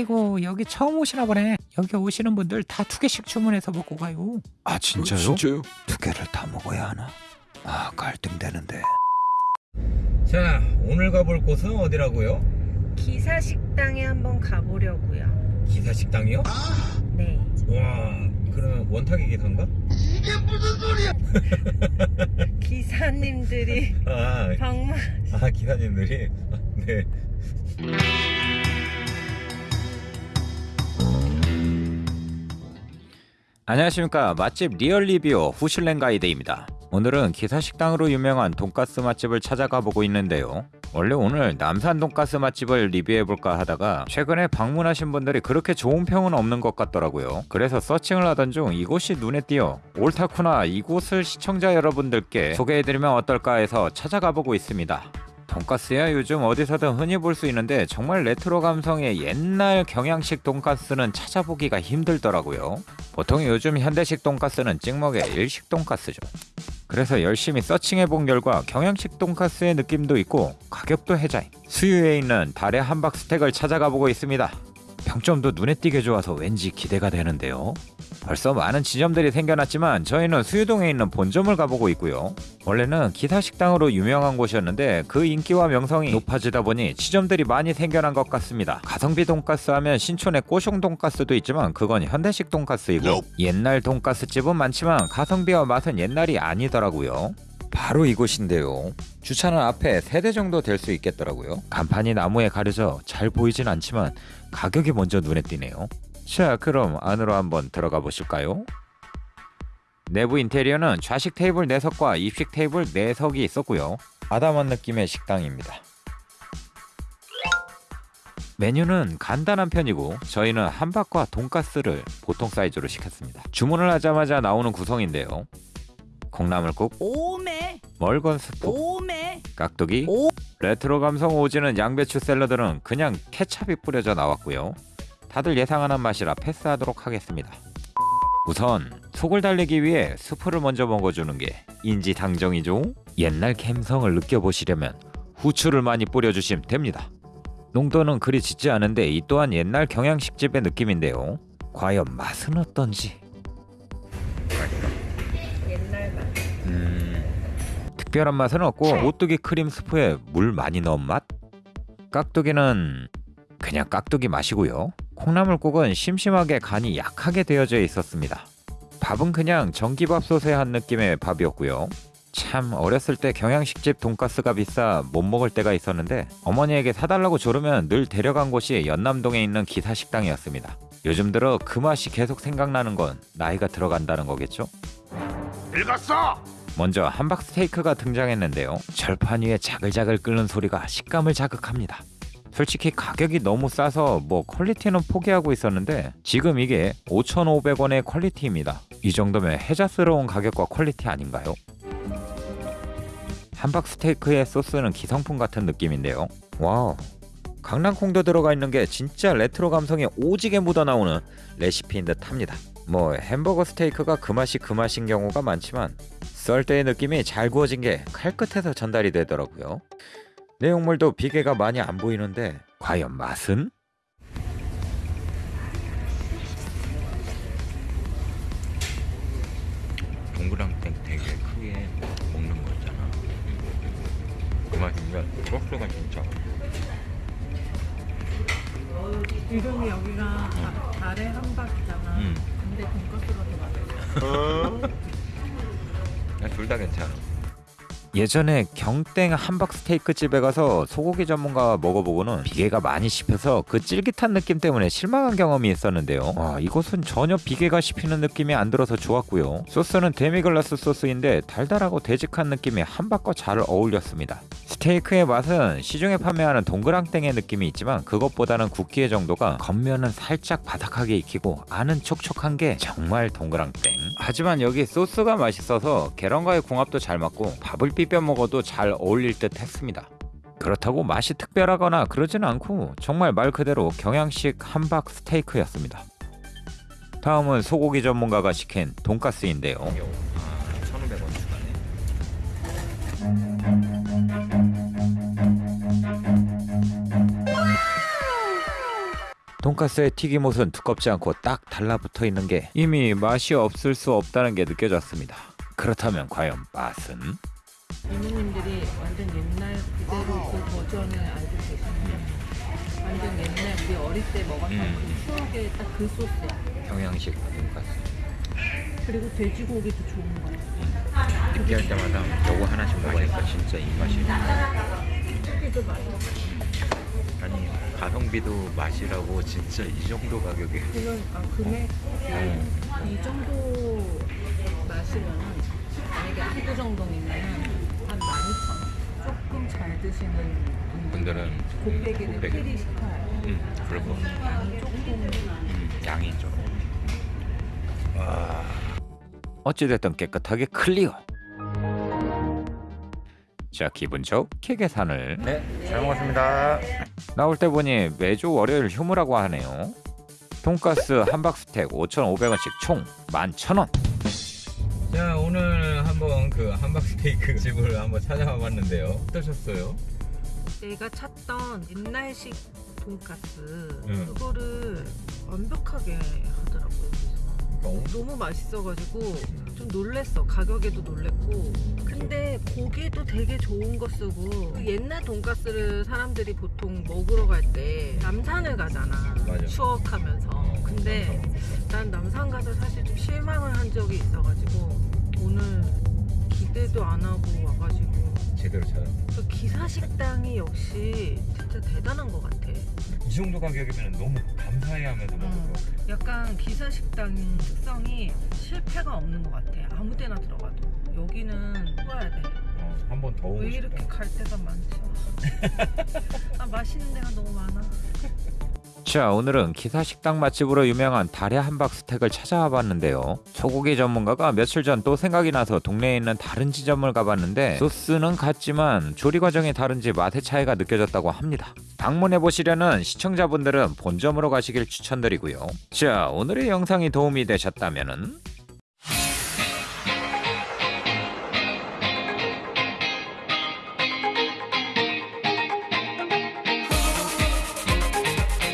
아이고 여기 처음 오시나 보네. 여기 오시는 분들 다 두 개씩 주문해서 먹고 가요. 아 진짜요? 진짜요? 두 개를 다 먹어야 하나? 아 갈등되는데. 자 오늘 가볼 곳은 어디라고요? 기사 식당에 한번 가보려고요. 기사 식당이요? 네. 와 그러면 원탁이 기사인가? 기사님들이 아, 방문 아 기사님들이 네. 안녕하십니까 맛집 real 리뷰 후슐랭 가이드입니다. 오늘은 기사식당으로 유명한 돈가스 맛집을 찾아가 보고 있는데요. 원래 오늘 남산 돈가스 맛집을 리뷰해볼까 하다가 최근에 방문하신 분들이 그렇게 좋은 평은 없는 것 같더라고요. 그래서 searching을 하던 중 이곳이 눈에 띄어 옳다쿠나 이곳을 시청자 여러분들께 소개해드리면 어떨까 해서 찾아가 보고 있습니다. 돈가스야 요즘 어디서든 흔히 볼 수 있는데 정말 레트로 감성의 옛날 경양식 돈가스는 찾아보기가 힘들더라고요. 보통 요즘 현대식 돈가스는 찍먹의 일식 돈가스죠. 그래서 열심히 searching해 본 결과 경양식 돈가스의 느낌도 있고 가격도 해자인 수유에 있는 달의 함박 스텍을 찾아가 보고 있습니다. 평점도 눈에 띄게 좋아서 왠지 기대가 되는데요. 벌써 많은 지점들이 생겨났지만 저희는 수유동에 있는 본점을 가보고 있고요. 원래는 기사 식당으로 유명한 곳이었는데 그 인기와 명성이 높아지다 보니 지점들이 많이 생겨난 것 같습니다. 가성비 돈가스 하면 신촌의 꼬숑 돈가스도 있지만 그건 현대식 돈가스이고. 옛날 돈가스 집은 많지만 가성비와 맛은 옛날이 아니더라고요. 바로 이곳인데요. 주차는 앞에 세대 정도 될 수 있겠더라고요. 간판이 나무에 가려져 잘 보이진 않지만 가격이 먼저 눈에 띄네요. 자, 그럼 안으로 한번 들어가 보실까요? 내부 인테리어는 좌식 테이블 4석과 입식 테이블 4석이 있었고요. 아담한 느낌의 식당입니다. 메뉴는 간단한 편이고 저희는 함박과 돈가스를 보통 사이즈로 시켰습니다. 주문을 하자마자 나오는 구성인데요. 콩나물국, 오메 멀건 스프, 오메 깍두기, 오. 레트로 감성 오지는 양배추 샐러드는 그냥 케찹이 뿌려져 나왔고요. 다들 예상하는 맛이라 패스하도록 하겠습니다. 우선 속을 달래기 위해 스프를 먼저 먹어주는 게 인지당정이죠. 옛날 감성을 느껴보시려면 후추를 많이 뿌려주시면 됩니다. 농도는 그리 짙지 않은데 이 또한 옛날 경양식집의 느낌인데요. 과연 맛은 어떤지? 맛. 특별한 맛은 없고 오뚜기 크림 스프에 물 많이 넣은 맛? 깍두기는 그냥 깍두기 맛이고요. 콩나물국은 심심하게 간이 약하게 되어져 있었습니다. 밥은 그냥 전기밥솥에 한 느낌의 밥이었고요. 참 어렸을 때 경양식집 돈가스가 비싸 못 먹을 때가 있었는데 어머니에게 사달라고 조르면 늘 데려간 곳이 연남동에 있는 기사식당이었습니다. 요즘 들어 그 맛이 계속 생각나는 건 나이가 들어간다는 거겠죠? 읽었어! 먼저 함박 스테이크가 등장했는데요. 절판 위에 자글자글 끓는 소리가 식감을 자극합니다. 솔직히 가격이 너무 싸서 뭐 quality는 포기하고 있었는데 지금 이게 5,500원의 quality입니다. 이 정도면 해자스러운 가격과 quality 아닌가요? 함박 스테이크의 소스는 기성품 같은 느낌인데요. 와우. 강낭콩도 들어가 있는 게 진짜 레트로 감성이 오지게 묻어나오는 레시피인 듯 합니다. 뭐 햄버거 스테이크가 그 맛이 그 맛인 경우가 많지만 썰 때의 느낌이 잘 구워진 게 칼끝에서 전달이 되더라고요. 내용물도 비계가 많이 안 보이는데 과연 맛은? 동그랑땡 되게 크게 먹는 거 있잖아. 그 맛이면 소스가 진짜 이름이 여기가 다- 달의 한박이잖아. 음. 근데 돈가스가 더 맛있어. 둘다 괜찮아. 예전에 경땡 함박 스테이크 집에 가서 소고기 전문가와 먹어보고는 비계가 많이 씹혀서 그 쫄깃한 느낌 때문에 실망한 경험이 있었는데요. 와, 이곳은 전혀 비계가 씹히는 느낌이 안 들어서 좋았고요. 소스는 데미글라스 소스인데 달달하고 되직한 느낌이 함박과 잘 어울렸습니다. 스테이크의 맛은 시중에 판매하는 동그랑땡의 느낌이 있지만 그것보다는 굵기의 정도가 겉면은 살짝 바삭하게 익히고 안은 촉촉한 게 정말 동그랑땡. 하지만 여기 소스가 맛있어서 계란과의 궁합도 잘 맞고 밥을 비벼 먹어도 잘 어울릴 듯 했습니다. 그렇다고 맛이 특별하거나 그러진 않고 정말 말 그대로 경양식 함박 스테이크였습니다. 다음은 소고기 전문가가 시킨 돈가스인데요. 돈가스의 튀김옷은 두껍지 않고 딱 달라붙어 있는 게 이미 맛이 없을 수 없다는 게 느껴졌습니다. 그렇다면 과연 맛은? 이모님들이 완전 옛날 그대로 그 버전을 알고 계시는데 완전 옛날 우리 어릴 때 먹었던 음. 그 추억의 딱 그 소스야. 경양식 돈가스. 그리고 돼지고기도 좋은 거 같아. 느끼할 때마다 요거 하나씩 먹으니까 진짜 입맛이. 고기도 맛있어. 아니 가성비도 맛이라고 진짜 이 정도 가격에. 그건 아 금액 음. 이 정도 마시면은 만약에 한두 정도면 한 12,000원. 조금 잘 드시는 분들은 곱빼기를 곱빼기. 시켜요. 음, 그리고 양이 조금 음, 양이 좀. 와. 어찌됐든 깨끗하게 클리어. 자 기분 좋게 계산을 네, 잘 먹었습니다. 나올 때 보니 매주 월요일 휴무라고 하네요. 돈가스 한 박스택 5,500원씩 총 11,000원. 자 오늘 한번 그 한박스테이크 집을 한번 찾아와 봤는데요. 어떠셨어요? 내가 찾던 옛날식 돈가스 응. 그거를 완벽하게 어? 너무 맛있어가지고 좀 놀랬어. 가격에도 놀랬고. 근데 고기도 되게 좋은 거 쓰고 그 옛날 돈가스를 사람들이 보통 먹으러 갈 때 남산을 가잖아. 맞아. 추억하면서. 근데 난 남산 가서 사실 좀 실망을 한 적이 있어가지고 오늘 기대도 안 하고 와가지고 제대로 찾았. 그 기사 식당이 역시 진짜 대단한 것 같아. 이 정도 가격이면 너무 감사해하면서 음, 약간 기사 식당 특성이 실패가 없는 것 같아. 아무 데나 들어가도 여기는 뽑아야 돼. 어, 한번 더왜 이렇게 갈 데가 많지? 아 맛있는 데가 너무 많아. 자 오늘은 기사 식당 맛집으로 유명한 달의 한박 스택을 찾아와 봤는데요. 소고기 전문가가 며칠 전 또 생각이 나서 동네에 있는 다른 지점을 가봤는데 소스는 같지만 조리 과정이 다른지 맛의 차이가 느껴졌다고 합니다. 방문해 보시려는 시청자분들은 본점으로 가시길 추천드리고요. 자 오늘의 영상이 도움이 되셨다면